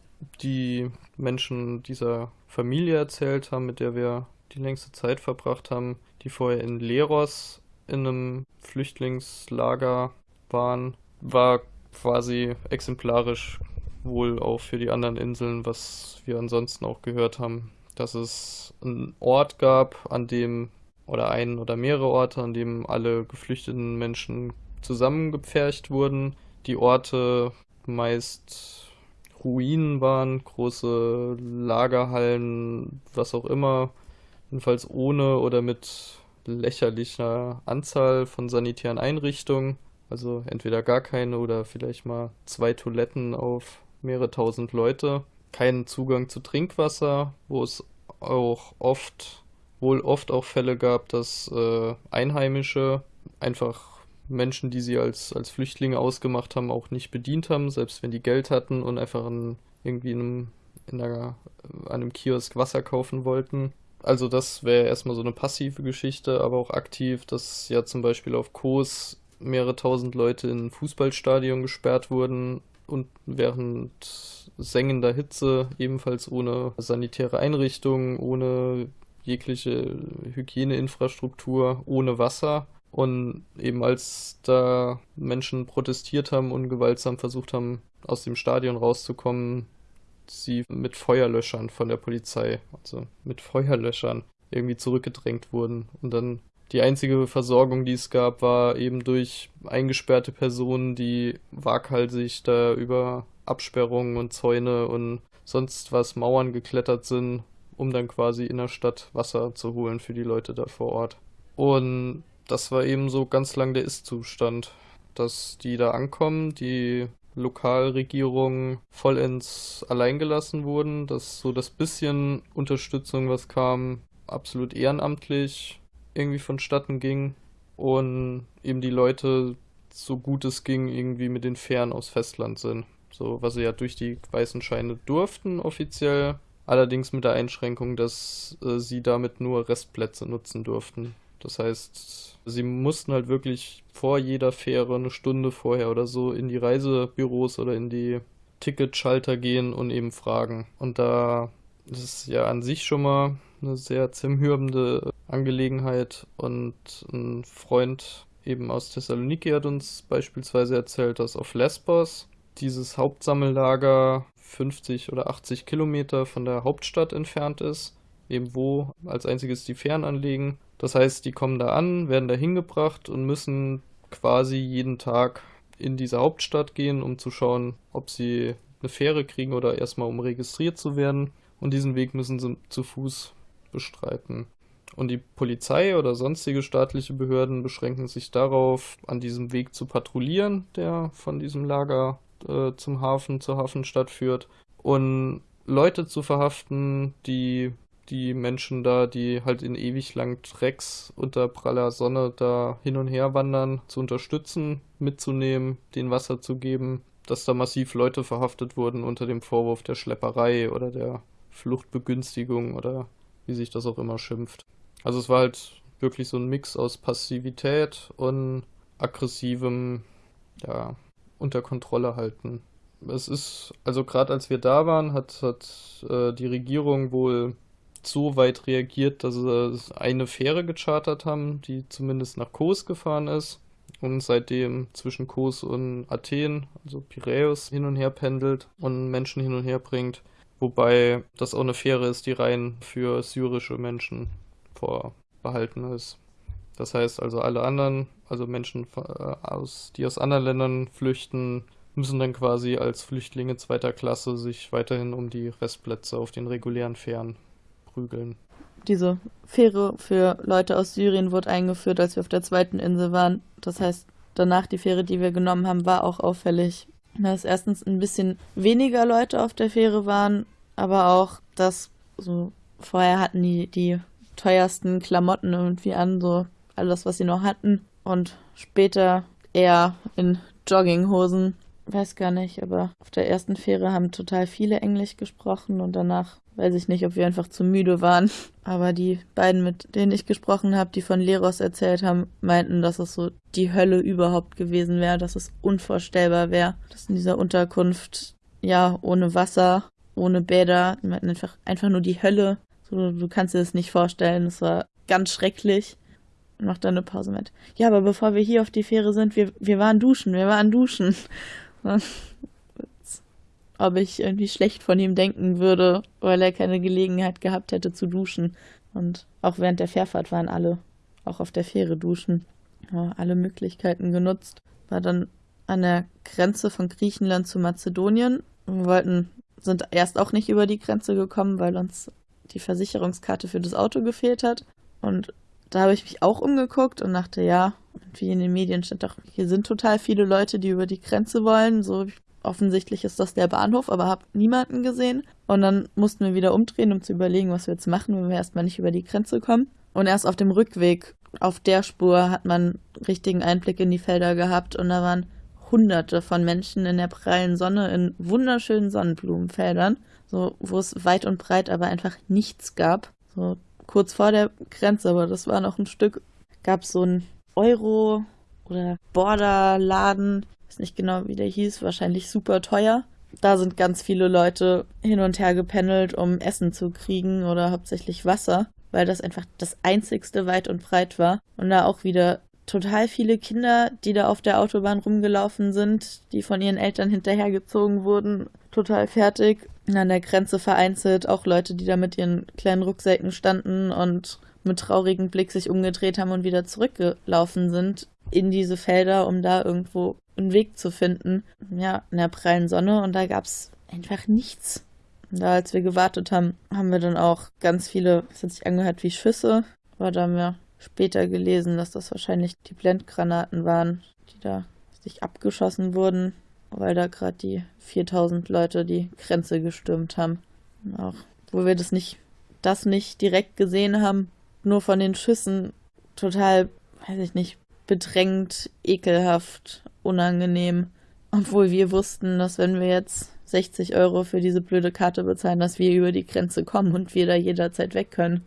die Menschen dieser Familie erzählt haben, mit der wir die längste Zeit verbracht haben, die vorher in Leros in einem Flüchtlingslager waren, war quasi exemplarisch wohl auch für die anderen Inseln, was wir ansonsten auch gehört haben dass es einen Ort gab, an dem, oder einen oder mehrere Orte, an dem alle geflüchteten Menschen zusammengepfercht wurden. Die Orte meist Ruinen waren, große Lagerhallen, was auch immer, jedenfalls ohne oder mit lächerlicher Anzahl von sanitären Einrichtungen. Also entweder gar keine oder vielleicht mal zwei Toiletten auf mehrere tausend Leute keinen Zugang zu Trinkwasser, wo es auch oft, wohl oft auch Fälle gab, dass äh, Einheimische einfach Menschen, die sie als, als Flüchtlinge ausgemacht haben, auch nicht bedient haben, selbst wenn die Geld hatten und einfach in, irgendwie in einem, in einer, an einem Kiosk Wasser kaufen wollten. Also das wäre erstmal so eine passive Geschichte, aber auch aktiv, dass ja zum Beispiel auf Kos mehrere tausend Leute in ein Fußballstadion gesperrt wurden, und während sengender Hitze, ebenfalls ohne sanitäre Einrichtungen, ohne jegliche Hygieneinfrastruktur, ohne Wasser. Und eben als da Menschen protestiert haben und gewaltsam versucht haben, aus dem Stadion rauszukommen, sie mit Feuerlöschern von der Polizei, also mit Feuerlöschern irgendwie zurückgedrängt wurden und dann die einzige Versorgung, die es gab, war eben durch eingesperrte Personen, die waghalsig da über Absperrungen und Zäune und sonst was Mauern geklettert sind, um dann quasi in der Stadt Wasser zu holen für die Leute da vor Ort. Und das war eben so ganz lang der Ist-Zustand, dass die da ankommen, die Lokalregierungen vollends alleingelassen wurden, dass so das bisschen Unterstützung, was kam, absolut ehrenamtlich irgendwie vonstatten ging und eben die Leute so gut es ging irgendwie mit den Fähren aufs Festland sind. So, was sie ja durch die weißen Scheine durften offiziell, allerdings mit der Einschränkung, dass äh, sie damit nur Restplätze nutzen durften. Das heißt, sie mussten halt wirklich vor jeder Fähre eine Stunde vorher oder so in die Reisebüros oder in die Ticketschalter gehen und eben fragen. Und da ist es ja an sich schon mal eine sehr zermürbende Angelegenheit und ein Freund eben aus Thessaloniki hat uns beispielsweise erzählt, dass auf Lesbos dieses Hauptsammellager 50 oder 80 Kilometer von der Hauptstadt entfernt ist. eben wo als einziges die Fähren anlegen. Das heißt, die kommen da an, werden da hingebracht und müssen quasi jeden Tag in diese Hauptstadt gehen, um zu schauen, ob sie eine Fähre kriegen oder erstmal um registriert zu werden. Und diesen Weg müssen sie zu Fuß bestreiten. Und die Polizei oder sonstige staatliche Behörden beschränken sich darauf, an diesem Weg zu patrouillieren, der von diesem Lager äh, zum Hafen, zur Hafenstadt führt. Und Leute zu verhaften, die die Menschen da, die halt in ewig langen Tracks unter praller Sonne da hin und her wandern, zu unterstützen, mitzunehmen, den Wasser zu geben, dass da massiv Leute verhaftet wurden unter dem Vorwurf der Schlepperei oder der Fluchtbegünstigung oder wie sich das auch immer schimpft. Also es war halt wirklich so ein Mix aus Passivität und aggressivem, ja, unter Kontrolle halten. Es ist, also gerade als wir da waren, hat, hat äh, die Regierung wohl so weit reagiert, dass sie eine Fähre gechartert haben, die zumindest nach Kos gefahren ist und seitdem zwischen Kos und Athen, also Piräus, hin und her pendelt und Menschen hin und her bringt. Wobei das auch eine Fähre ist, die rein für syrische Menschen vorbehalten ist. Das heißt also, alle anderen, also Menschen, äh, aus, die aus anderen Ländern flüchten, müssen dann quasi als Flüchtlinge zweiter Klasse sich weiterhin um die Restplätze auf den regulären Fähren prügeln. Diese Fähre für Leute aus Syrien wurde eingeführt, als wir auf der zweiten Insel waren. Das heißt, danach die Fähre, die wir genommen haben, war auch auffällig, dass erstens ein bisschen weniger Leute auf der Fähre waren, aber auch, dass so vorher hatten die die teuersten Klamotten irgendwie an, so alles, was sie noch hatten. Und später eher in Jogginghosen. Weiß gar nicht, aber auf der ersten Fähre haben total viele Englisch gesprochen und danach weiß ich nicht, ob wir einfach zu müde waren. Aber die beiden, mit denen ich gesprochen habe, die von Leros erzählt haben, meinten, dass es so die Hölle überhaupt gewesen wäre, dass es unvorstellbar wäre, dass in dieser Unterkunft, ja, ohne Wasser, ohne Bäder, die meinten einfach, einfach nur die Hölle so, du kannst dir das nicht vorstellen. Es war ganz schrecklich. Und macht dann eine Pause mit. Ja, aber bevor wir hier auf die Fähre sind, wir, wir waren duschen, wir waren duschen. *laughs* Ob ich irgendwie schlecht von ihm denken würde, weil er keine Gelegenheit gehabt hätte zu duschen. Und auch während der Fährfahrt waren alle auch auf der Fähre duschen. Ja, alle Möglichkeiten genutzt. War dann an der Grenze von Griechenland zu Mazedonien. Wir wollten, sind erst auch nicht über die Grenze gekommen, weil uns die Versicherungskarte für das Auto gefehlt hat. Und da habe ich mich auch umgeguckt und dachte, ja, wie in den Medien stand doch, hier sind total viele Leute, die über die Grenze wollen. So offensichtlich ist das der Bahnhof, aber habe niemanden gesehen. Und dann mussten wir wieder umdrehen, um zu überlegen, was wir jetzt machen, wenn wir erstmal nicht über die Grenze kommen. Und erst auf dem Rückweg, auf der Spur, hat man richtigen Einblick in die Felder gehabt und da waren hunderte von Menschen in der prallen Sonne in wunderschönen Sonnenblumenfeldern so, wo es weit und breit aber einfach nichts gab. So kurz vor der Grenze, aber das war noch ein Stück, gab es so ein Euro- oder Borderladen, weiß nicht genau, wie der hieß, wahrscheinlich super teuer. Da sind ganz viele Leute hin und her gependelt, um Essen zu kriegen oder hauptsächlich Wasser, weil das einfach das einzigste weit und breit war. Und da auch wieder total viele Kinder, die da auf der Autobahn rumgelaufen sind, die von ihren Eltern hinterhergezogen wurden, total fertig. An der Grenze vereinzelt auch Leute, die da mit ihren kleinen Rucksäcken standen und mit traurigem Blick sich umgedreht haben und wieder zurückgelaufen sind in diese Felder, um da irgendwo einen Weg zu finden. Ja, in der prallen Sonne und da gab es einfach nichts. Und da, als wir gewartet haben, haben wir dann auch ganz viele, es hat sich angehört wie Schüsse, aber da haben wir später gelesen, dass das wahrscheinlich die Blendgranaten waren, die da sich abgeschossen wurden, weil da gerade die 4000 Leute die Grenze gestürmt haben. Und auch wo wir das nicht, das nicht direkt gesehen haben, nur von den Schüssen total, weiß ich nicht, bedrängt, ekelhaft, unangenehm. Obwohl wir wussten, dass wenn wir jetzt 60 Euro für diese blöde Karte bezahlen, dass wir über die Grenze kommen und wir da jederzeit weg können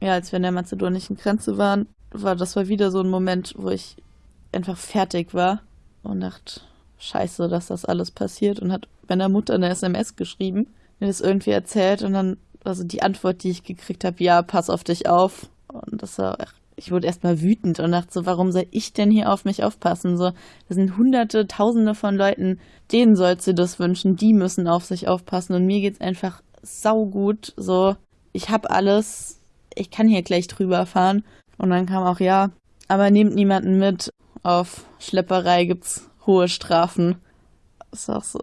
ja, als wir an der mazedonischen Grenze waren, war das war wieder so ein Moment, wo ich einfach fertig war und dachte, scheiße, dass das alles passiert und hat meiner Mutter eine SMS geschrieben, mir das irgendwie erzählt und dann, also die Antwort, die ich gekriegt habe, ja, pass auf dich auf. Und das war, ich wurde erstmal wütend und dachte so, warum soll ich denn hier auf mich aufpassen? So, das sind hunderte, tausende von Leuten, denen sollst du das wünschen, die müssen auf sich aufpassen und mir geht's einfach saugut, so, ich habe alles, ich kann hier gleich drüber fahren. Und dann kam auch, ja, aber nehmt niemanden mit. Auf Schlepperei gibt's hohe Strafen. Das ist auch so,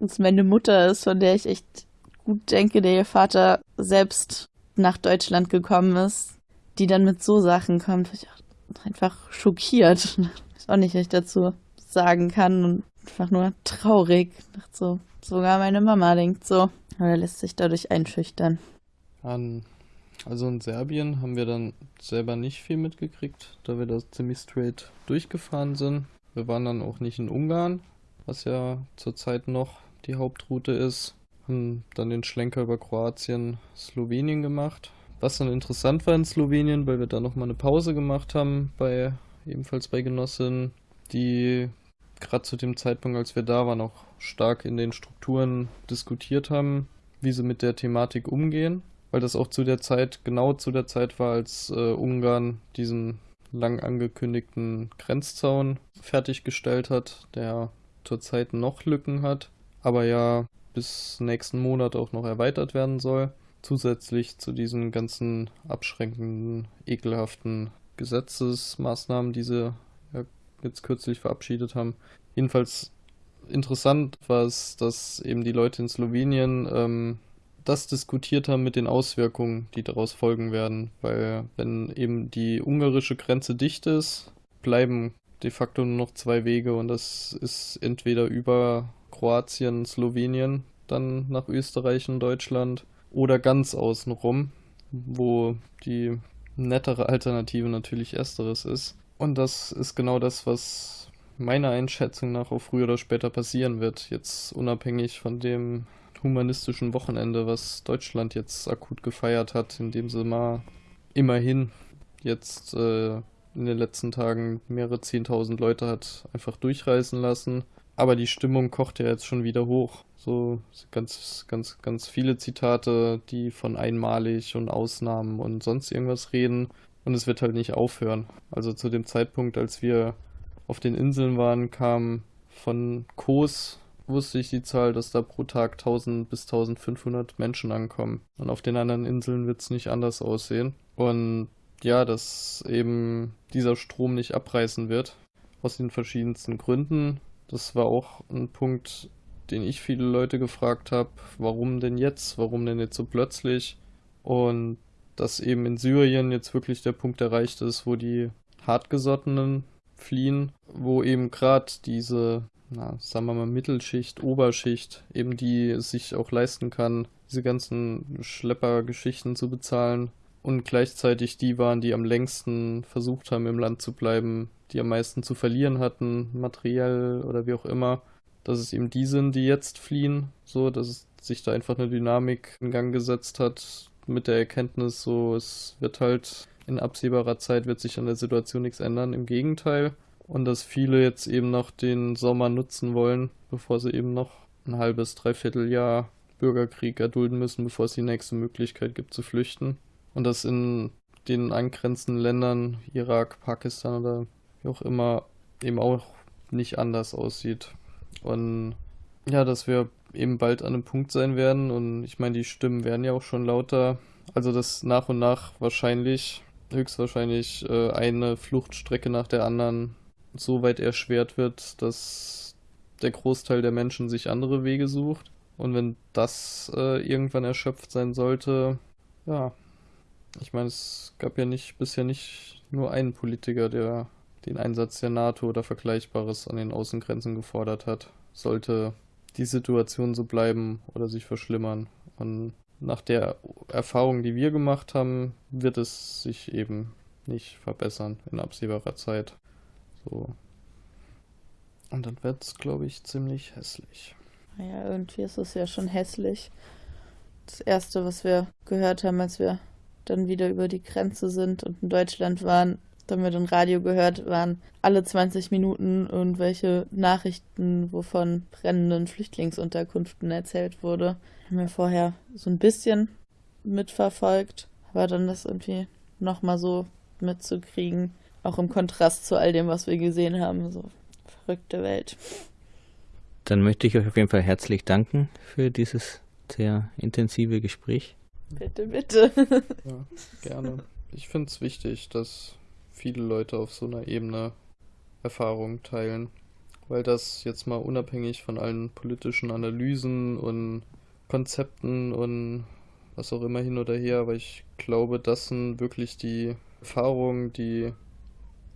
dass meine Mutter ist, von der ich echt gut denke, der ihr Vater selbst nach Deutschland gekommen ist, die dann mit so Sachen kommt, ich einfach schockiert. *laughs* Ich auch nicht, was ich dazu sagen kann und einfach nur traurig. So, sogar meine Mama denkt so. Oder lässt sich dadurch einschüchtern. An, also in Serbien haben wir dann selber nicht viel mitgekriegt, da wir da ziemlich straight durchgefahren sind. Wir waren dann auch nicht in Ungarn, was ja zurzeit noch die Hauptroute ist. Haben dann den Schlenker über Kroatien, Slowenien gemacht. Was dann interessant war in Slowenien, weil wir da nochmal eine Pause gemacht haben, bei ebenfalls bei Genossinnen, die gerade zu dem Zeitpunkt, als wir da waren, auch stark in den Strukturen diskutiert haben, wie sie mit der Thematik umgehen, weil das auch zu der Zeit, genau zu der Zeit war, als äh, Ungarn diesen lang angekündigten Grenzzaun fertiggestellt hat, der zurzeit noch Lücken hat, aber ja bis nächsten Monat auch noch erweitert werden soll. Zusätzlich zu diesen ganzen abschränkenden, ekelhaften Gesetzesmaßnahmen, die sie ja jetzt kürzlich verabschiedet haben. Jedenfalls interessant war es, dass eben die Leute in Slowenien ähm, das diskutiert haben mit den Auswirkungen, die daraus folgen werden. Weil wenn eben die ungarische Grenze dicht ist, bleiben de facto nur noch zwei Wege und das ist entweder über Kroatien, Slowenien, dann nach Österreich und Deutschland oder ganz außenrum, wo die nettere Alternative natürlich ersteres ist. Und das ist genau das, was meiner Einschätzung nach auch früher oder später passieren wird. Jetzt unabhängig von dem humanistischen Wochenende, was Deutschland jetzt akut gefeiert hat, indem sie mal immerhin jetzt äh, in den letzten Tagen mehrere Zehntausend Leute hat einfach durchreisen lassen. Aber die Stimmung kocht ja jetzt schon wieder hoch. So ganz, ganz, ganz viele Zitate, die von einmalig und Ausnahmen und sonst irgendwas reden. Und es wird halt nicht aufhören. Also zu dem Zeitpunkt, als wir auf den Inseln waren, kam von Kos, wusste ich die Zahl, dass da pro Tag 1000 bis 1500 Menschen ankommen. Und auf den anderen Inseln wird es nicht anders aussehen. Und ja, dass eben dieser Strom nicht abreißen wird. Aus den verschiedensten Gründen. Das war auch ein Punkt, den ich viele Leute gefragt habe, warum denn jetzt, warum denn jetzt so plötzlich? Und dass eben in Syrien jetzt wirklich der Punkt erreicht ist, wo die Hartgesottenen fliehen, wo eben gerade diese, na, sagen wir mal, Mittelschicht, Oberschicht, eben die sich auch leisten kann, diese ganzen Schleppergeschichten zu bezahlen. Und gleichzeitig die waren, die am längsten versucht haben, im Land zu bleiben, die am meisten zu verlieren hatten, materiell oder wie auch immer dass es eben die sind, die jetzt fliehen, so, dass es sich da einfach eine Dynamik in Gang gesetzt hat mit der Erkenntnis, so, es wird halt in absehbarer Zeit wird sich an der Situation nichts ändern, im Gegenteil. Und dass viele jetzt eben noch den Sommer nutzen wollen, bevor sie eben noch ein halbes, dreiviertel Jahr Bürgerkrieg erdulden müssen, bevor es die nächste Möglichkeit gibt zu flüchten. Und dass in den angrenzenden Ländern, Irak, Pakistan oder wie auch immer, eben auch nicht anders aussieht. Und ja, dass wir eben bald an einem Punkt sein werden. Und ich meine, die Stimmen werden ja auch schon lauter. Also, dass nach und nach wahrscheinlich, höchstwahrscheinlich, äh, eine Fluchtstrecke nach der anderen so weit erschwert wird, dass der Großteil der Menschen sich andere Wege sucht. Und wenn das äh, irgendwann erschöpft sein sollte, ja, ich meine, es gab ja nicht bisher nicht nur einen Politiker, der den Einsatz der NATO oder Vergleichbares an den Außengrenzen gefordert hat, sollte die Situation so bleiben oder sich verschlimmern. Und nach der Erfahrung, die wir gemacht haben, wird es sich eben nicht verbessern in absehbarer Zeit. So. Und dann wird es, glaube ich, ziemlich hässlich. Naja, irgendwie ist es ja schon hässlich. Das erste, was wir gehört haben, als wir dann wieder über die Grenze sind und in Deutschland waren, da haben wir dann Radio gehört, waren alle 20 Minuten irgendwelche Nachrichten, wovon brennenden Flüchtlingsunterkünften erzählt wurde. Haben wir vorher so ein bisschen mitverfolgt, aber dann das irgendwie nochmal so mitzukriegen, auch im Kontrast zu all dem, was wir gesehen haben, so verrückte Welt. Dann möchte ich euch auf jeden Fall herzlich danken für dieses sehr intensive Gespräch. Bitte, bitte. *laughs* Ja, gerne. Ich finde es wichtig, dass viele Leute auf so einer Ebene Erfahrungen teilen, weil das jetzt mal unabhängig von allen politischen Analysen und Konzepten und was auch immer hin oder her, aber ich glaube, das sind wirklich die Erfahrungen, die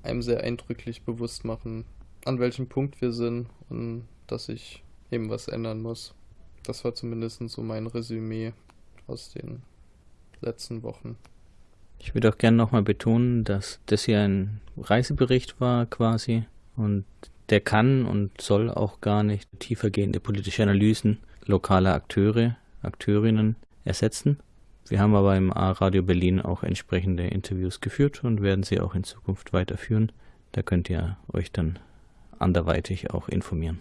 einem sehr eindrücklich bewusst machen, an welchem Punkt wir sind und dass sich eben was ändern muss. Das war zumindest so mein Resümee aus den letzten Wochen. Ich würde auch gerne nochmal betonen, dass das hier ein Reisebericht war quasi und der kann und soll auch gar nicht tiefergehende politische Analysen lokaler Akteure, Akteurinnen ersetzen. Wir haben aber im A-Radio Berlin auch entsprechende Interviews geführt und werden sie auch in Zukunft weiterführen. Da könnt ihr euch dann anderweitig auch informieren.